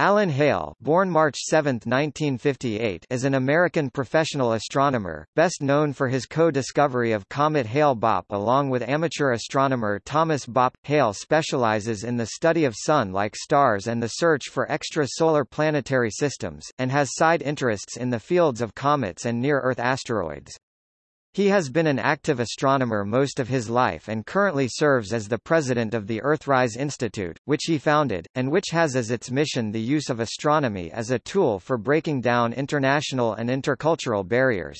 Alan Hale born March 7, 1958, is an American professional astronomer, best known for his co-discovery of comet Hale-Bopp along with amateur astronomer Thomas Bopp. Hale specializes in the study of Sun-like stars and the search for extrasolar planetary systems, and has side interests in the fields of comets and near-Earth asteroids. He has been an active astronomer most of his life and currently serves as the president of the Earthrise Institute, which he founded, and which has as its mission the use of astronomy as a tool for breaking down international and intercultural barriers.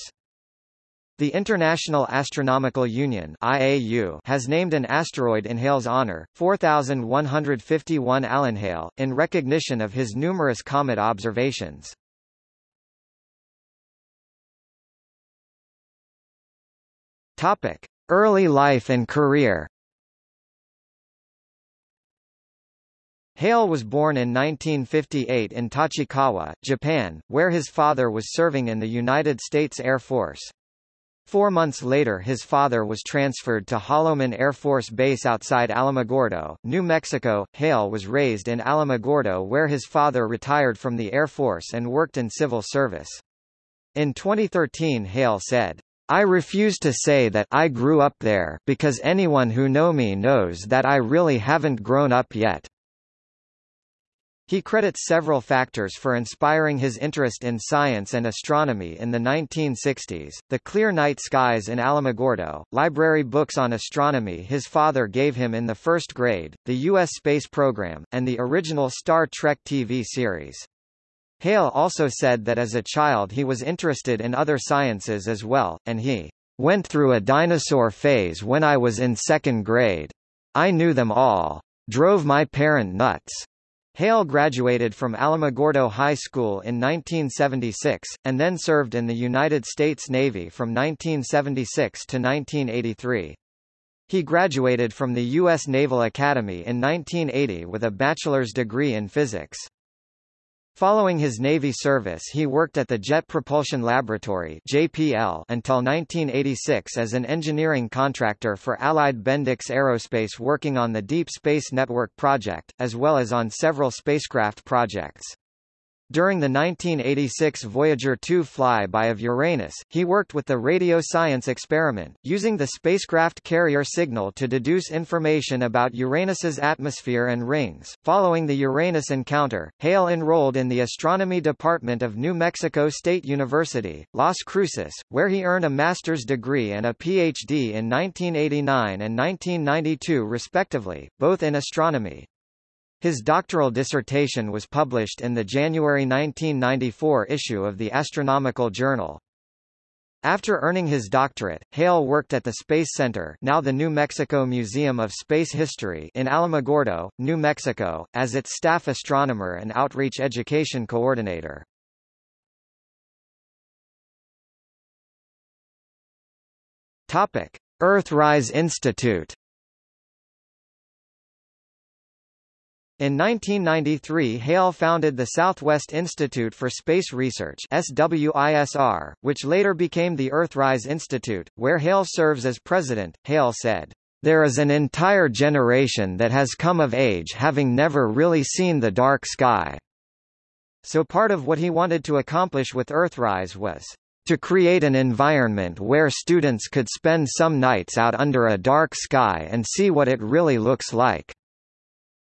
The International Astronomical Union IAU has named an asteroid in Hale's honor, 4151 Alan Hale, in recognition of his numerous comet observations. Topic: Early life and career. Hale was born in 1958 in Tachikawa, Japan, where his father was serving in the United States Air Force. Four months later his father was transferred to Holloman Air Force Base outside Alamogordo, New Mexico. Hale was raised in Alamogordo where his father retired from the Air Force and worked in civil service. In 2013 Hale said, I refuse to say that I grew up there because anyone who know me knows that I really haven't grown up yet. He credits several factors for inspiring his interest in science and astronomy in the 1960s, the clear night skies in Alamogordo, library books on astronomy his father gave him in the first grade, the U.S. space program, and the original Star Trek TV series. Hale also said that as a child he was interested in other sciences as well, and he went through a dinosaur phase when I was in second grade. I knew them all. Drove my parent nuts. Hale graduated from Alamogordo High School in 1976, and then served in the United States Navy from 1976 to 1983. He graduated from the U.S. Naval Academy in 1980 with a bachelor's degree in physics. Following his Navy service he worked at the Jet Propulsion Laboratory JPL until 1986 as an engineering contractor for Allied Bendix Aerospace working on the Deep Space Network project, as well as on several spacecraft projects. During the 1986 Voyager 2 flyby of Uranus, he worked with the radio science experiment, using the spacecraft carrier signal to deduce information about Uranus's atmosphere and rings. Following the Uranus encounter, Hale enrolled in the astronomy department of New Mexico State University, Las Cruces, where he earned a master's degree and a PhD in 1989 and 1992 respectively, both in astronomy. His doctoral dissertation was published in the January 1994 issue of the Astronomical Journal. After earning his doctorate, Hale worked at the Space Center now the New Mexico Museum of Space History in Alamogordo, New Mexico, as its staff astronomer and outreach education coordinator. Earthrise Institute In 1993 Hale founded the Southwest Institute for Space Research SWISR, which later became the Earthrise Institute, where Hale serves as president. Hale said, There is an entire generation that has come of age having never really seen the dark sky. So part of what he wanted to accomplish with Earthrise was to create an environment where students could spend some nights out under a dark sky and see what it really looks like.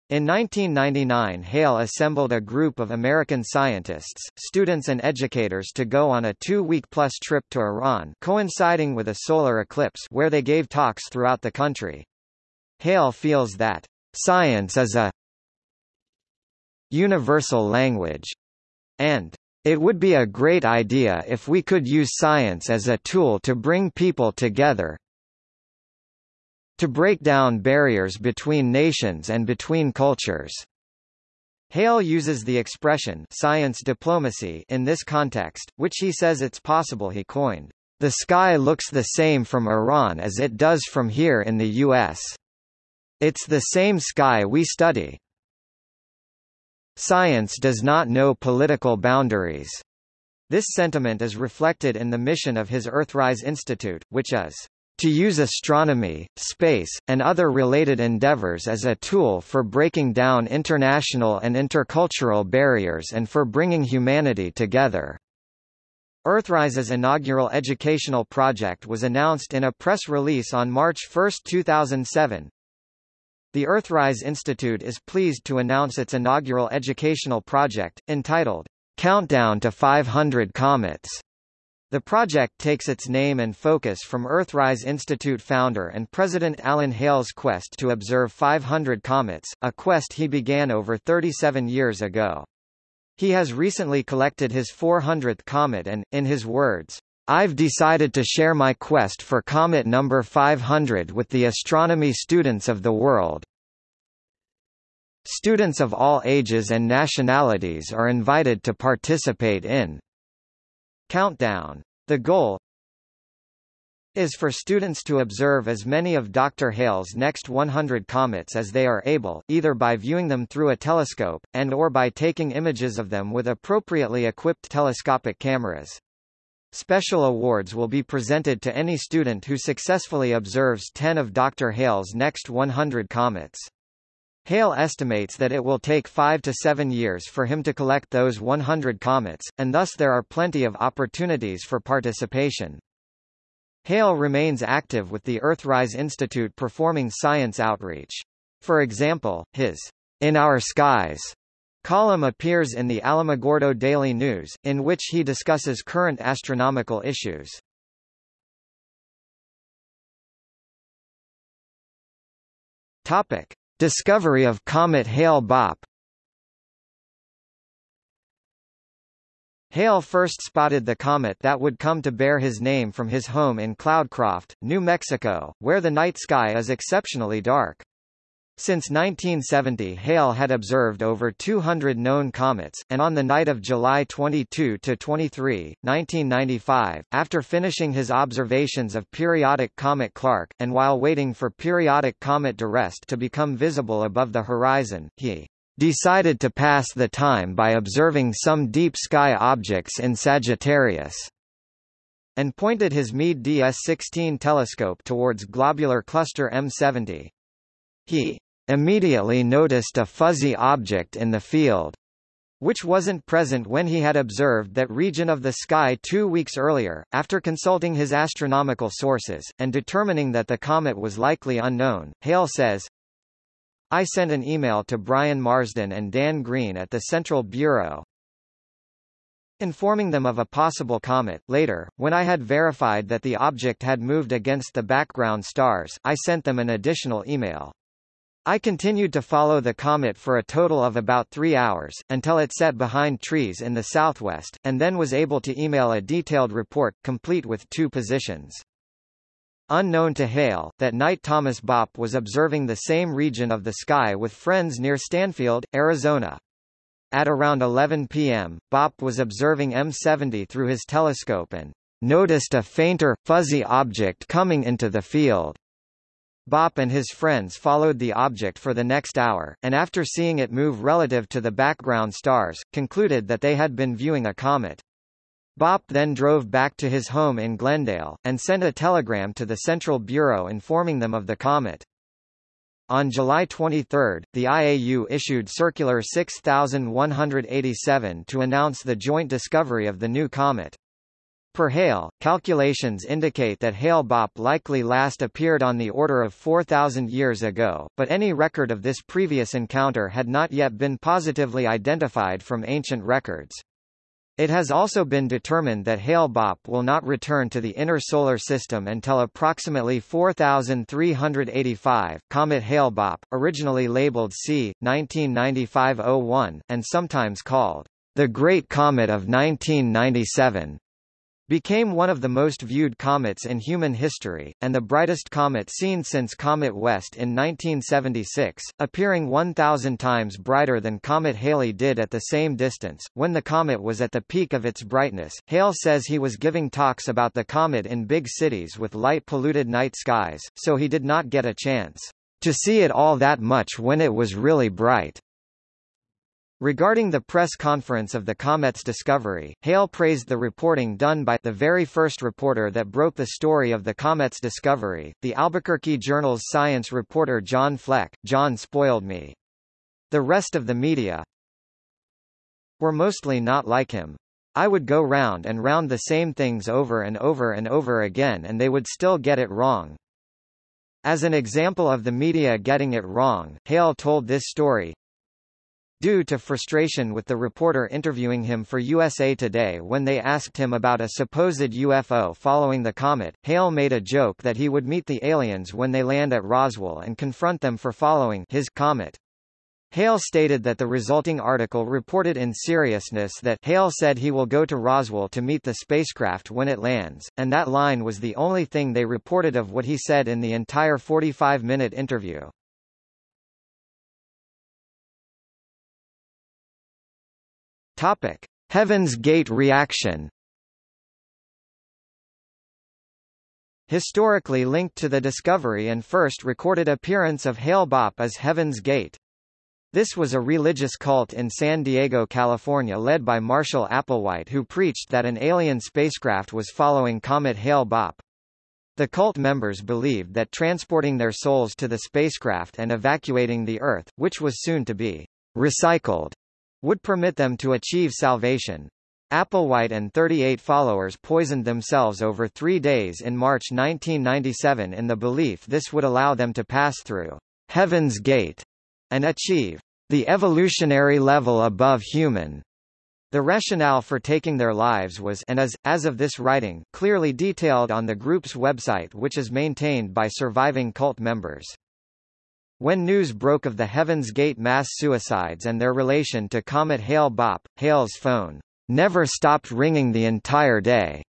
In 1999 Hale assembled a group of American scientists, students and educators to go on a two-week-plus trip to Iran coinciding with a solar eclipse where they gave talks throughout the country. Hale feels that, "...science is a universal language," and it would be a great idea if we could use science as a tool to bring people together, to break down barriers between nations and between cultures. Hale uses the expression science diplomacy in this context, which he says it's possible he coined. The sky looks the same from Iran as it does from here in the U.S. It's the same sky we study. Science does not know political boundaries. This sentiment is reflected in the mission of his Earthrise Institute, which is to use astronomy, space, and other related endeavors as a tool for breaking down international and intercultural barriers and for bringing humanity together. Earthrise's inaugural educational project was announced in a press release on March 1, 2007. The Earthrise Institute is pleased to announce its inaugural educational project, entitled, Countdown to 500 Comets. The project takes its name and focus from Earthrise Institute founder and President Alan Hale's quest to observe 500 comets, a quest he began over 37 years ago. He has recently collected his 400th comet and, in his words, I've decided to share my quest for comet number 500 with the astronomy students of the world. Students of all ages and nationalities are invited to participate in Countdown. The goal is for students to observe as many of Dr. Hale's next 100 comets as they are able, either by viewing them through a telescope, and or by taking images of them with appropriately equipped telescopic cameras. Special awards will be presented to any student who successfully observes 10 of Dr. Hale's next 100 comets. Hale estimates that it will take five to seven years for him to collect those 100 comets, and thus there are plenty of opportunities for participation. Hale remains active with the Earthrise Institute performing science outreach. For example, his In Our Skies column appears in the Alamogordo Daily News, in which he discusses current astronomical issues. Topic. Discovery of comet Hale-Bopp Hale first spotted the comet that would come to bear his name from his home in Cloudcroft, New Mexico, where the night sky is exceptionally dark. Since 1970 Hale had observed over 200 known comets, and on the night of July 22–23, 1995, after finishing his observations of periodic comet Clark, and while waiting for periodic comet d'Arrest to become visible above the horizon, he decided to pass the time by observing some deep sky objects in Sagittarius, and pointed his Meade DS-16 telescope towards globular cluster M70. He immediately noticed a fuzzy object in the field which wasn't present when he had observed that region of the sky two weeks earlier, after consulting his astronomical sources, and determining that the comet was likely unknown. Hale says, I sent an email to Brian Marsden and Dan Green at the Central Bureau, informing them of a possible comet. Later, when I had verified that the object had moved against the background stars, I sent them an additional email. I continued to follow the comet for a total of about three hours, until it set behind trees in the southwest, and then was able to email a detailed report, complete with two positions. Unknown to Hale, that night Thomas Bopp was observing the same region of the sky with friends near Stanfield, Arizona. At around 11 p.m., Bopp was observing M70 through his telescope and noticed a fainter, fuzzy object coming into the field. Bopp and his friends followed the object for the next hour, and after seeing it move relative to the background stars, concluded that they had been viewing a comet. Bopp then drove back to his home in Glendale, and sent a telegram to the Central Bureau informing them of the comet. On July 23, the IAU issued Circular 6187 to announce the joint discovery of the new comet. Per Hale, calculations indicate that Hale-Bopp likely last appeared on the order of 4,000 years ago, but any record of this previous encounter had not yet been positively identified from ancient records. It has also been determined that Hale-Bopp will not return to the inner solar system until approximately 4385. Comet Hale-Bopp, originally labeled C 1995-01 and sometimes called the Great Comet of 1997, became one of the most viewed comets in human history, and the brightest comet seen since Comet West in 1976, appearing 1,000 times brighter than Comet Halley did at the same distance. When the comet was at the peak of its brightness, Hale says he was giving talks about the comet in big cities with light-polluted night skies, so he did not get a chance to see it all that much when it was really bright. Regarding the press conference of the comet's discovery, Hale praised the reporting done by the very first reporter that broke the story of the comet's discovery, the Albuquerque Journal's science reporter John Fleck. John spoiled me. The rest of the media were mostly not like him. I would go round and round the same things over and over and over again and they would still get it wrong. As an example of the media getting it wrong, Hale told this story. Due to frustration with the reporter interviewing him for USA Today when they asked him about a supposed UFO following the comet, Hale made a joke that he would meet the aliens when they land at Roswell and confront them for following his comet. Hale stated that the resulting article reported in seriousness that Hale said he will go to Roswell to meet the spacecraft when it lands, and that line was the only thing they reported of what he said in the entire 45-minute interview. Topic: Heaven's Gate reaction. Historically linked to the discovery and first recorded appearance of Hale Bopp as Heaven's Gate. This was a religious cult in San Diego, California led by Marshall Applewhite who preached that an alien spacecraft was following Comet Hale Bopp. The cult members believed that transporting their souls to the spacecraft and evacuating the Earth, which was soon to be recycled, would permit them to achieve salvation. Applewhite and 38 followers poisoned themselves over three days in March 1997 in the belief this would allow them to pass through Heaven's Gate and achieve the evolutionary level above human. The rationale for taking their lives was and is, as of this writing, clearly detailed on the group's website which is maintained by surviving cult members. When news broke of the Heaven's Gate mass suicides and their relation to Comet Hale Bopp, Hale's phone never stopped ringing the entire day.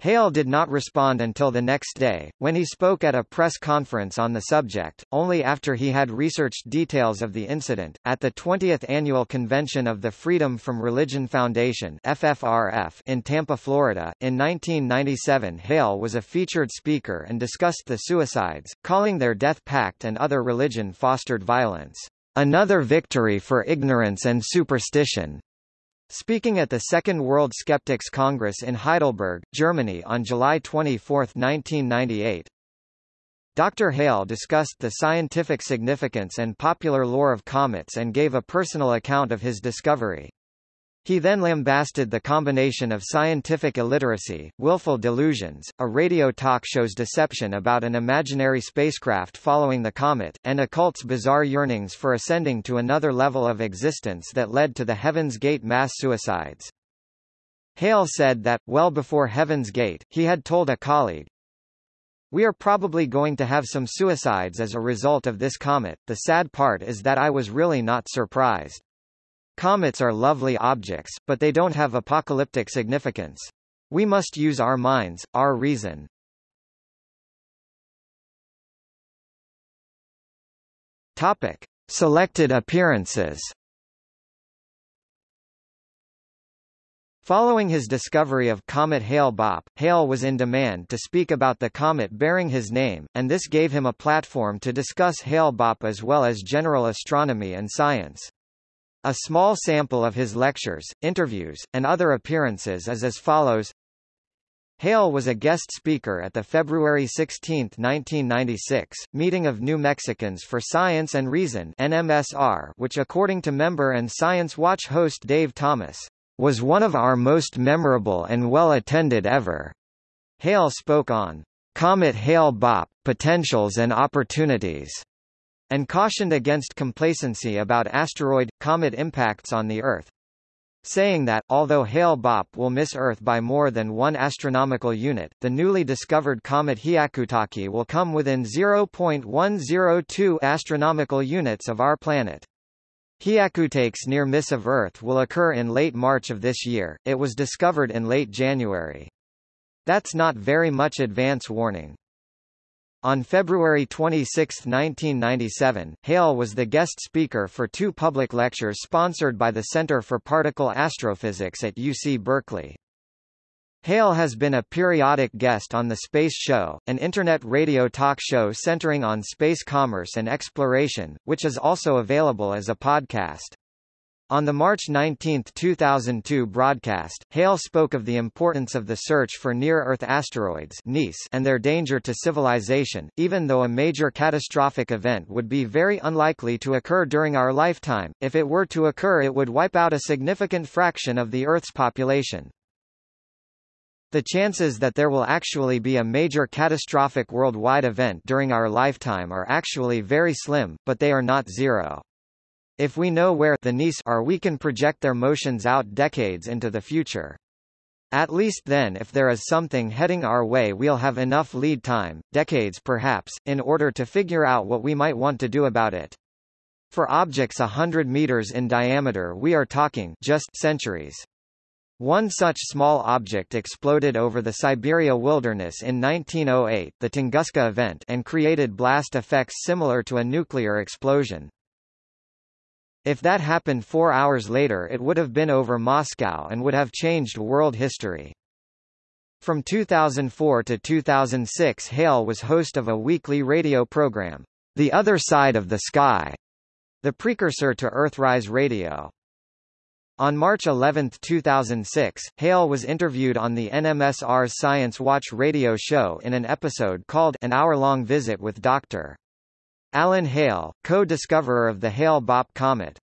Hale did not respond until the next day, when he spoke at a press conference on the subject, only after he had researched details of the incident. At the 20th annual convention of the Freedom from Religion Foundation (FFRF) in Tampa, Florida, in 1997, Hale was a featured speaker and discussed the suicides, calling their death pact and other religion-fostered violence another victory for ignorance and superstition. Speaking at the Second World Skeptics Congress in Heidelberg, Germany on July 24, 1998, Dr. Hale discussed the scientific significance and popular lore of comets and gave a personal account of his discovery. He then lambasted the combination of scientific illiteracy, willful delusions, a radio talk show's deception about an imaginary spacecraft following the comet, and a cult's bizarre yearnings for ascending to another level of existence that led to the Heaven's Gate mass suicides. Hale said that, well before Heaven's Gate, he had told a colleague, we are probably going to have some suicides as a result of this comet. The sad part is that I was really not surprised. Comets are lovely objects, but they don't have apocalyptic significance. We must use our minds, our reason. Topic. Selected appearances Following his discovery of Comet Hale-Bopp, Hale was in demand to speak about the comet bearing his name, and this gave him a platform to discuss Hale-Bopp as well as general astronomy and science. A small sample of his lectures, interviews, and other appearances is as follows. Hale was a guest speaker at the February 16, 1996, meeting of New Mexicans for Science and Reason NMSR, which according to member and Science Watch host Dave Thomas, was one of our most memorable and well-attended ever. Hale spoke on Comet Hale-Bopp, Potentials and Opportunities and cautioned against complacency about asteroid-comet impacts on the Earth. Saying that, although Hale-Bopp will miss Earth by more than one astronomical unit, the newly discovered comet Hyakutake will come within 0.102 astronomical units of our planet. Hyakutake's near miss of Earth will occur in late March of this year, it was discovered in late January. That's not very much advance warning. On February 26, 1997, Hale was the guest speaker for two public lectures sponsored by the Center for Particle Astrophysics at UC Berkeley. Hale has been a periodic guest on The Space Show, an internet radio talk show centering on space commerce and exploration, which is also available as a podcast. On the March 19, 2002 broadcast, Hale spoke of the importance of the search for near-Earth asteroids and their danger to civilization, even though a major catastrophic event would be very unlikely to occur during our lifetime, if it were to occur it would wipe out a significant fraction of the Earth's population. The chances that there will actually be a major catastrophic worldwide event during our lifetime are actually very slim, but they are not zero. If we know where the NEAs are we can project their motions out decades into the future. At least then if there is something heading our way we'll have enough lead time, decades perhaps, in order to figure out what we might want to do about it. For objects a hundred meters in diameter we are talking just centuries. One such small object exploded over the Siberia wilderness in 1908 the Tunguska event and created blast effects similar to a nuclear explosion. If that happened four hours later it would have been over Moscow and would have changed world history. From 2004 to 2006 Hale was host of a weekly radio program, The Other Side of the Sky, the precursor to Earthrise Radio. On March 11, 2006, Hale was interviewed on the NMSR's Science Watch radio show in an episode called An Hour-Long Visit with Dr. Alan Hale, co-discoverer of the Hale-Bopp comet.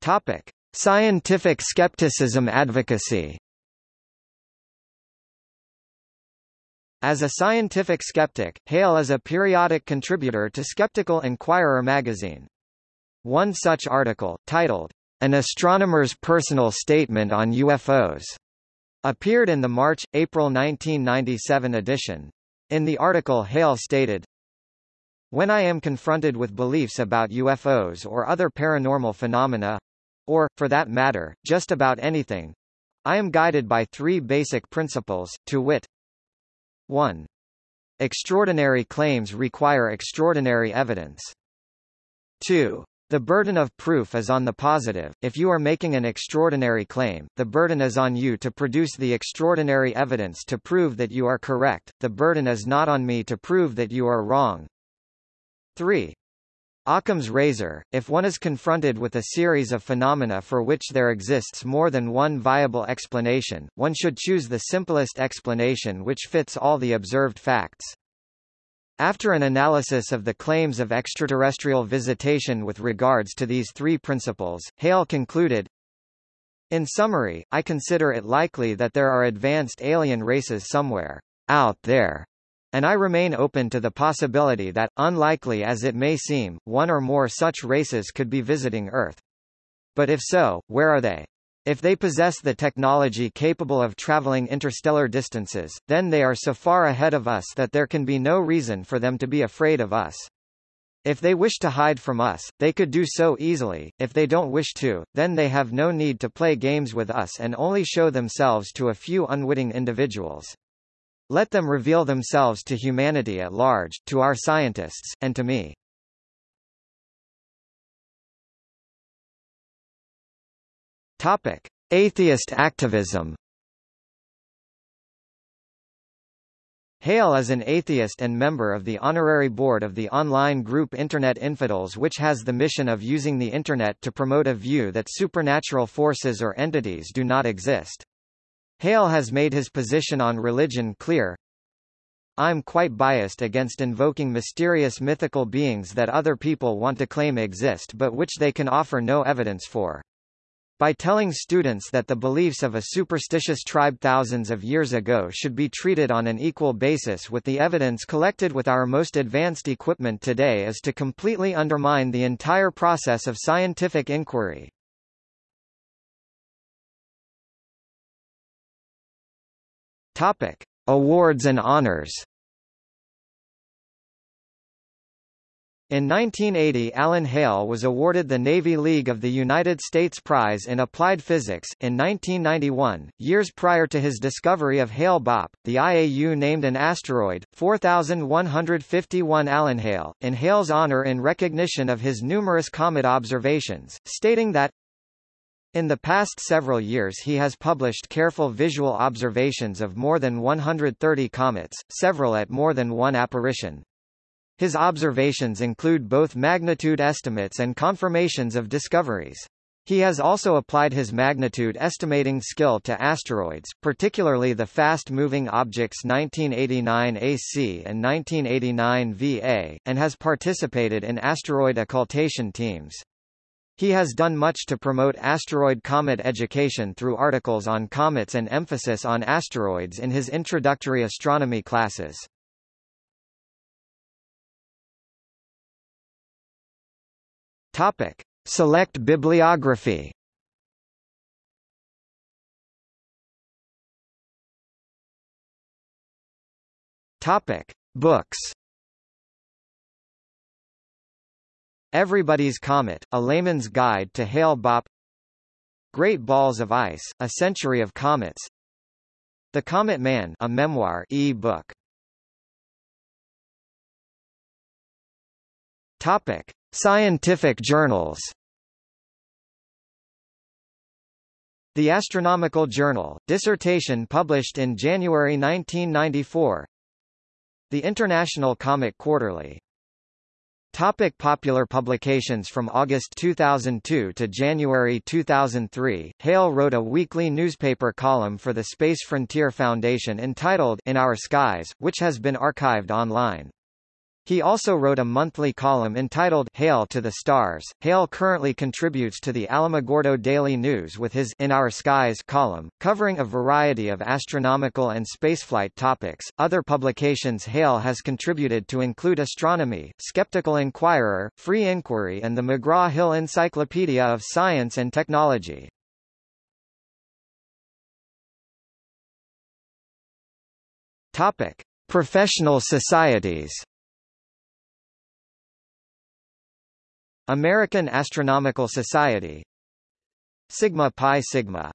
Topic: Scientific skepticism advocacy. As a scientific skeptic, Hale is a periodic contributor to Skeptical Inquirer magazine. One such article, titled, An Astronomer's Personal Statement on UFOs, appeared in the March-April 1997 edition. In the article Hale stated, When I am confronted with beliefs about UFOs or other paranormal phenomena, or, for that matter, just about anything, I am guided by three basic principles, to wit 1. Extraordinary claims require extraordinary evidence. 2. The burden of proof is on the positive. If you are making an extraordinary claim, the burden is on you to produce the extraordinary evidence to prove that you are correct. The burden is not on me to prove that you are wrong. 3. Occam's razor, if one is confronted with a series of phenomena for which there exists more than one viable explanation, one should choose the simplest explanation which fits all the observed facts. After an analysis of the claims of extraterrestrial visitation with regards to these three principles, Hale concluded, In summary, I consider it likely that there are advanced alien races somewhere out there, and I remain open to the possibility that, unlikely as it may seem, one or more such races could be visiting Earth. But if so, where are they? If they possess the technology capable of traveling interstellar distances, then they are so far ahead of us that there can be no reason for them to be afraid of us. If they wish to hide from us, they could do so easily, if they don't wish to, then they have no need to play games with us and only show themselves to a few unwitting individuals. Let them reveal themselves to humanity at large, to our scientists, and to me. Topic: Atheist activism. Hale is an atheist and member of the honorary board of the online group Internet Infidels which has the mission of using the Internet to promote a view that supernatural forces or entities do not exist. Hale has made his position on religion clear. I'm quite biased against invoking mysterious mythical beings that other people want to claim exist but which they can offer no evidence for. By telling students that the beliefs of a superstitious tribe thousands of years ago should be treated on an equal basis with the evidence collected with our most advanced equipment today is to completely undermine the entire process of scientific inquiry. Topic: Awards and honors In 1980 Alan Hale was awarded the Navy League of the United States Prize in Applied Physics. In 1991, years prior to his discovery of Hale-Bopp, the IAU named an asteroid, 4151 Alan Hale, in Hale's honor in recognition of his numerous comet observations, stating that in the past several years he has published careful visual observations of more than 130 comets, several at more than one apparition. His observations include both magnitude estimates and confirmations of discoveries. He has also applied his magnitude estimating skill to asteroids, particularly the fast-moving objects 1989 AC and 1989 VA, and has participated in asteroid occultation teams. He has done much to promote asteroid-comet education through articles on comets and emphasis on asteroids in his introductory astronomy classes. Topic: Select bibliography Topic: Books. Everybody's Comet: A Layman's Guide to Hale-Bopp. Great Balls of Ice: A Century of Comets. The Comet Man: A Memoir e-book. Topic: Scientific journals. The Astronomical Journal, dissertation published in January 1994 The International Comet Quarterly Topic popular publications From August 2002 to January 2003, Hale wrote a weekly newspaper column for the Space Frontier Foundation entitled In Our Skies, which has been archived online. He also wrote a monthly column entitled Hail to the Stars. Hale currently contributes to the Alamogordo Daily News with his In Our Skies column, covering a variety of astronomical and spaceflight topics. Other publications Hale has contributed to include Astronomy, Skeptical Inquirer, Free Inquiry and the McGraw-Hill Encyclopedia of Science and Technology. Topic: Professional societies. American Astronomical Society. Sigma Pi Sigma